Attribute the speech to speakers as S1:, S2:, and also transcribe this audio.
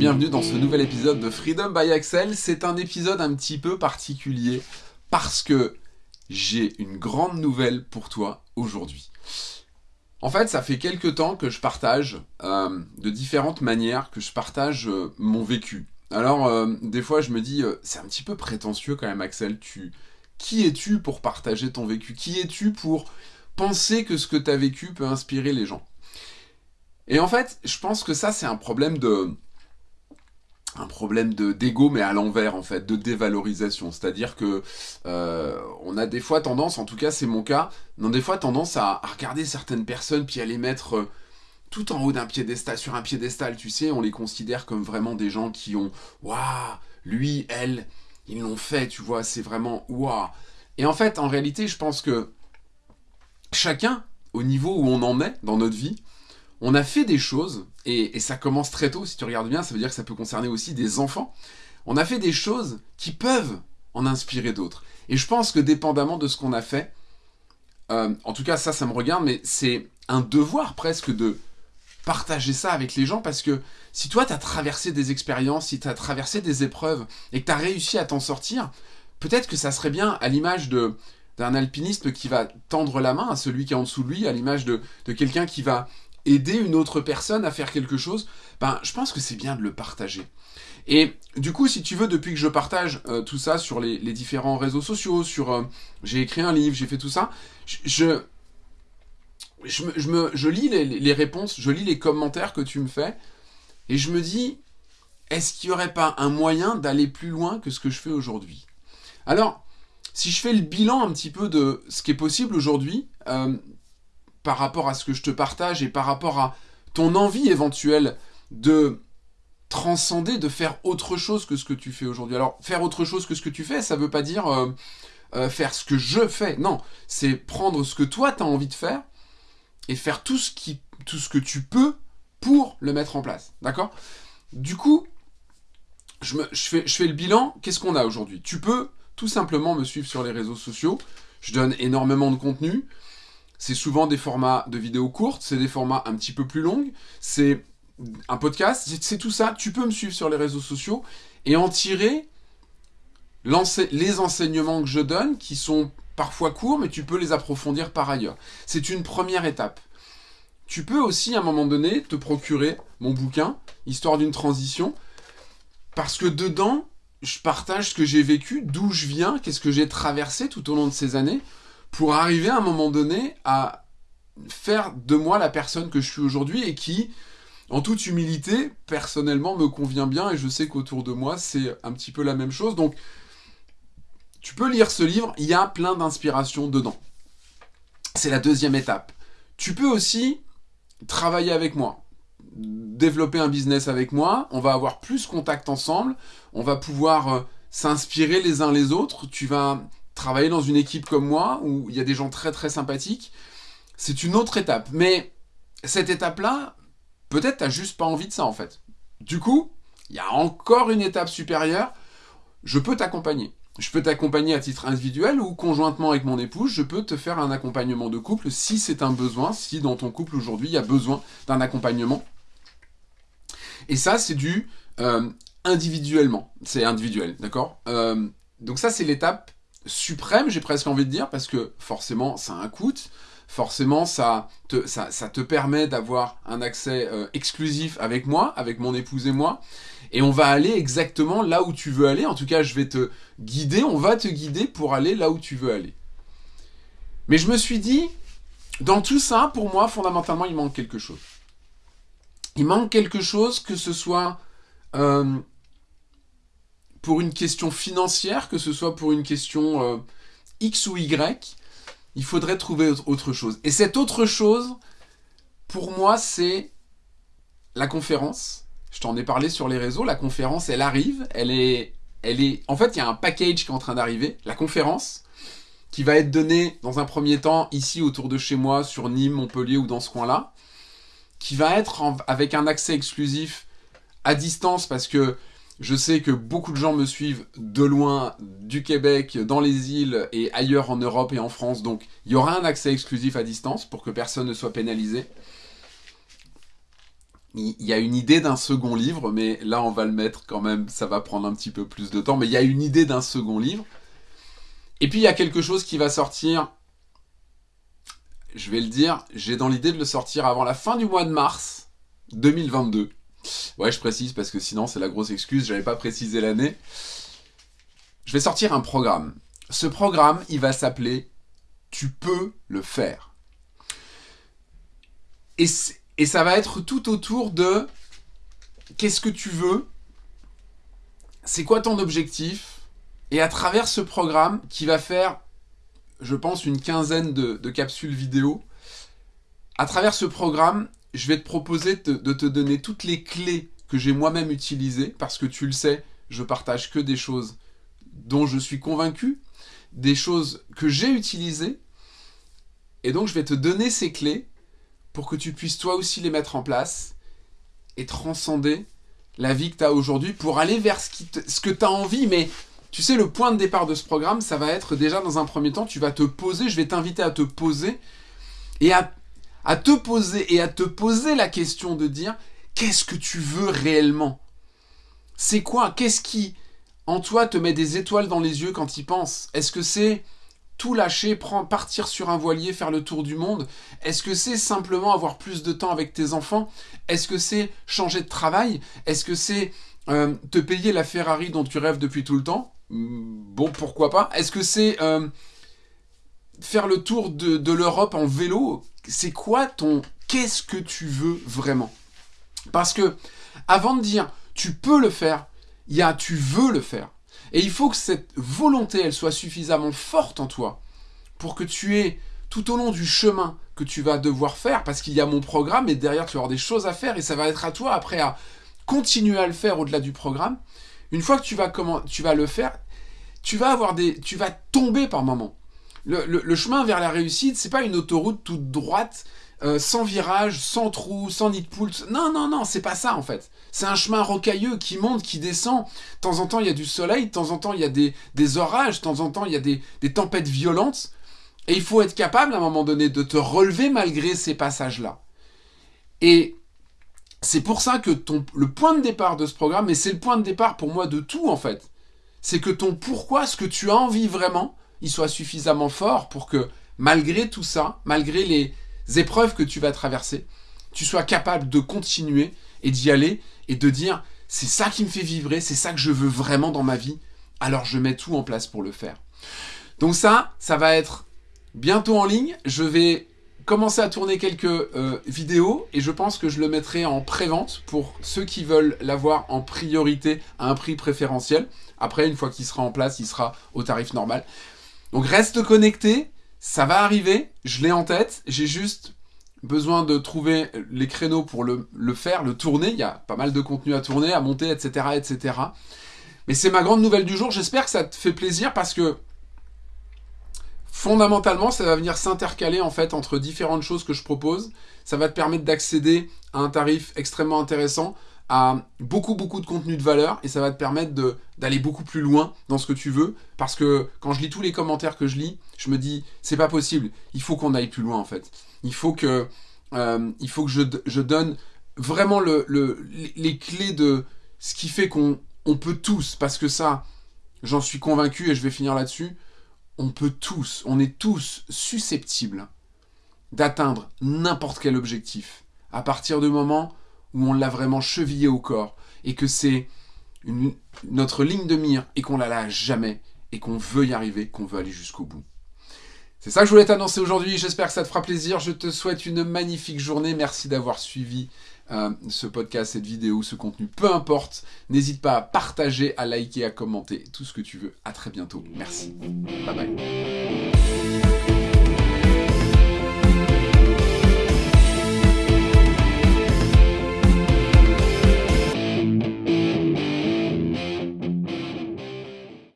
S1: bienvenue dans ce nouvel épisode de Freedom by Axel. C'est un épisode un petit peu particulier parce que j'ai une grande nouvelle pour toi aujourd'hui. En fait, ça fait quelques temps que je partage euh, de différentes manières, que je partage euh, mon vécu. Alors, euh, des fois, je me dis, c'est un petit peu prétentieux quand même, Axel. Tu, qui es-tu pour partager ton vécu? Qui es-tu pour penser que ce que tu as vécu peut inspirer les gens? Et en fait, je pense que ça, c'est un problème de, un problème de d'ego mais à l'envers en fait de dévalorisation. C'est à dire que euh, on a des fois tendance en tout cas c'est mon cas on a des fois tendance à, regarder certaines personnes puis à les mettre euh, tout en haut d'un piédestal sur un piédestal tu sais on les considère comme vraiment des gens qui ont waouh lui elle ils l'ont fait tu vois c'est vraiment waouh. Et en fait en réalité je pense que chacun au niveau où on en est dans notre vie on a fait des choses, et, ça commence très tôt, si tu regardes bien, ça veut dire que ça peut concerner aussi des enfants. On a fait des choses qui peuvent en inspirer d'autres. Et je pense que dépendamment de ce qu'on a fait, euh, en tout cas ça, ça me regarde, mais c'est un devoir presque de partager ça avec les gens, parce que si toi, tu as traversé des expériences, si tu as traversé des épreuves, et que tu as réussi à t'en sortir, peut-être que ça serait bien, à l'image d'un alpiniste qui va tendre la main à celui qui est en dessous de lui, à l'image de quelqu'un qui va aider une autre personne à faire quelque chose, ben, je pense que c'est bien de le partager. Et du coup, si tu veux, depuis que je partage euh, tout ça sur les, différents réseaux sociaux, sur euh, j'ai écrit un livre, j'ai fait tout ça, je, je, me, lis les, les, réponses, je lis les commentaires que tu me fais, et je me dis, est-ce qu'il n'y aurait pas un moyen d'aller plus loin que ce que je fais aujourd'hui? Alors, si je fais le bilan un petit peu de ce qui est possible aujourd'hui, euh, par rapport à ce que je te partage et par rapport à ton envie éventuelle de transcender, de faire autre chose que ce que tu fais aujourd'hui. Alors, faire autre chose que ce que tu fais, ça veut pas dire euh, euh, faire ce que je fais. Non, c'est prendre ce que toi, tu as envie de faire et faire tout ce, qui, tout ce que tu peux pour le mettre en place. D'accord? Du coup, je, fais le bilan. Qu'est-ce qu'on a aujourd'hui? Tu peux tout simplement me suivre sur les réseaux sociaux. Je donne énormément de contenu. C'est souvent des formats de vidéos courtes, c'est des formats un petit peu plus longs, c'est un podcast, c'est tout ça. Tu peux me suivre sur les réseaux sociaux et en tirer les enseignements que je donne, qui sont parfois courts, mais tu peux les approfondir par ailleurs. C'est une première étape. Tu peux aussi, à un moment donné, te procurer mon bouquin, Histoire d'une transition, parce que dedans, je partage ce que j'ai vécu, d'où je viens, qu'est-ce que j'ai traversé tout au long de ces années, pour arriver à un moment donné à faire de moi la personne que je suis aujourd'hui et qui, en toute humilité, personnellement me convient bien et je sais qu'autour de moi c'est un petit peu la même chose. Donc, tu peux lire ce livre, il y a plein d'inspiration dedans. C'est la deuxième étape. Tu peux aussi travailler avec moi, développer un business avec moi, on va avoir plus contact ensemble, on va pouvoir euh, s'inspirer les uns les autres, tu vas travailler dans une équipe comme moi, où il y a des gens très très sympathiques, c'est une autre étape. Mais cette étape-là, peut-être t'as juste pas envie de ça en fait. Du coup, il y a encore une étape supérieure, je peux t'accompagner. Je peux t'accompagner à titre individuel ou conjointement avec mon épouse, je peux te faire un accompagnement de couple si c'est un besoin, si dans ton couple aujourd'hui il y a besoin d'un accompagnement. Et ça, c'est du euh, individuellement. C'est individuel, d'accord? Euh, Donc ça, c'est l'étape suprême, j'ai presque envie de dire, parce que forcément, ça a un coût. Forcément, ça te, ça, te permet d'avoir un accès euh, exclusif avec moi, avec mon épouse et moi. Et on va aller exactement là où tu veux aller. En tout cas, je vais te guider, on va te guider pour aller là où tu veux aller. Mais je me suis dit, dans tout ça, pour moi, fondamentalement, il manque quelque chose. Il manque quelque chose, que ce soit euh, pour une question financière, que ce soit pour une question euh, X ou Y, il faudrait trouver autre chose. Et cette autre chose, pour moi, c'est la conférence. Je t'en ai parlé sur les réseaux. La conférence, elle arrive. Elle est, elle est. En fait, il y a un package qui est en train d'arriver. La conférence, qui va être donnée dans un premier temps ici autour de chez moi, sur Nîmes, Montpellier ou dans ce coin-là, qui va être avec un accès exclusif à distance parce que je sais que beaucoup de gens me suivent de loin, du Québec, dans les îles et ailleurs en Europe et en France. Donc il y aura un accès exclusif à distance pour que personne ne soit pénalisé. il y a une idée d'un second livre, mais là on va le mettre quand même, ça va prendre un petit peu plus de temps, mais il y a une idée d'un second livre. Et puis il y a quelque chose qui va sortir, je vais le dire, j'ai dans l'idée de le sortir avant la fin du mois de mars 2022. Ouais, je précise parce que sinon c'est la grosse excuse, j'avais pas précisé l'année. Je vais sortir un programme. Ce programme, il va s'appeler Tu peux le faire. Et et ça va être tout autour de qu'est-ce que tu veux, c'est quoi ton objectif, et à travers ce programme qui va faire, je pense, une quinzaine de, capsules vidéo, à travers ce programme, je vais te proposer de te donner toutes les clés que j'ai moi-même utilisées, parce que tu le sais, je partage que des choses dont je suis convaincu, des choses que j'ai utilisées, et donc je vais te donner ces clés pour que tu puisses toi aussi les mettre en place et transcender la vie que tu as aujourd'hui pour aller vers ce, ce que tu as envie. Mais tu sais, le point de départ de ce programme, ça va être déjà dans un premier temps, tu vas te poser, je vais t'inviter à te poser et à, à te poser et à te poser la question de dire qu'est-ce que tu veux réellement? C'est quoi? Qu'est-ce qui en toi te met des étoiles dans les yeux quand y penses Est-ce que c'est tout lâcher, prendre, partir sur un voilier, faire le tour du monde? Est-ce que c'est simplement avoir plus de temps avec tes enfants? Est-ce que c'est changer de travail? Est-ce que c'est euh, te payer la Ferrari dont tu rêves depuis tout le temps? Hmm, Bon, pourquoi pas? Est-ce que c'est euh, faire le tour de l'Europe en vélo? C'est quoi ton... Qu'est-ce que tu veux vraiment? Parce que, avant de dire tu peux le faire, il y a tu veux le faire. Et il faut que cette volonté, elle soit suffisamment forte en toi pour que tu aies tout au long du chemin que tu vas devoir faire, parce qu'il y a mon programme et derrière tu vas avoir des choses à faire et ça va être à toi après à continuer à le faire au-delà du programme. Une fois que tu vas, comment, tu vas le faire, tu vas avoir des, tu vas tomber par moments. Le, chemin vers la réussite, c'est pas une autoroute toute droite, euh, sans virage, sans trou, sans nid de poule. Non, non, non, c'est pas ça en fait. C'est un chemin rocailleux qui monte, qui descend. De temps en temps, il y a du soleil, de temps en temps, il y a des, orages, de temps en temps, il y a des, tempêtes violentes. Et il faut être capable, à un moment donné, de te relever malgré ces passages-là. Et c'est pour ça que le point de départ de ce programme, et c'est le point de départ pour moi de tout, en fait, c'est que ton pourquoi, ce que tu as envie vraiment, il soit suffisamment fort pour que, malgré tout ça, malgré les épreuves que tu vas traverser, tu sois capable de continuer et d'y aller et de dire c'est ça qui me fait vibrer, c'est ça que je veux vraiment dans ma vie, alors je mets tout en place pour le faire. Donc ça, ça va être bientôt en ligne. Je vais commencer à tourner quelques euh, vidéos et je pense que je le mettrai en pré-vente pour ceux qui veulent l'avoir en priorité à un prix préférentiel. Après, une fois qu'il sera en place, il sera au tarif normal. Donc reste connecté, ça va arriver, je l'ai en tête, j'ai juste besoin de trouver les créneaux pour le, faire, le tourner. Il y a pas mal de contenu à tourner, à monter, etc. etc. Mais c'est ma grande nouvelle du jour. J'espère que ça te fait plaisir parce que fondamentalement, ça va venir s'intercaler en fait entre différentes choses que je propose. Ça va te permettre d'accéder à un tarif extrêmement intéressant, beaucoup beaucoup de contenu de valeur et ça va te permettre d'aller beaucoup plus loin dans ce que tu veux. Parce que quand je lis tous les commentaires que je lis, je me dis c'est pas possible, il faut qu'on aille plus loin en fait. Il faut que, euh, il faut que je, donne vraiment le, le, les clés de ce qui fait qu'on on peut tous, parce que ça, j'en suis convaincu et je vais finir là-dessus, on peut tous, on est tous susceptibles d'atteindre n'importe quel objectif. À partir du moment où on l'a vraiment chevillé au corps et que c'est notre ligne de mire et qu'on la lâche jamais et qu'on veut y arriver, qu'on veut aller jusqu'au bout. C'est ça que je voulais t'annoncer aujourd'hui, j'espère que ça te fera plaisir, je te souhaite une magnifique journée, merci d'avoir suivi euh, ce podcast, cette vidéo, ce contenu, peu importe, n'hésite pas à partager, à liker, à commenter, tout ce que tu veux, à très bientôt, merci, bye bye.